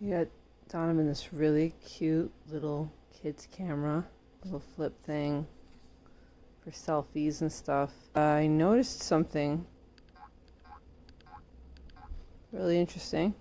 We got Donovan this really cute little kid's camera, little flip thing for selfies and stuff. I noticed something really interesting.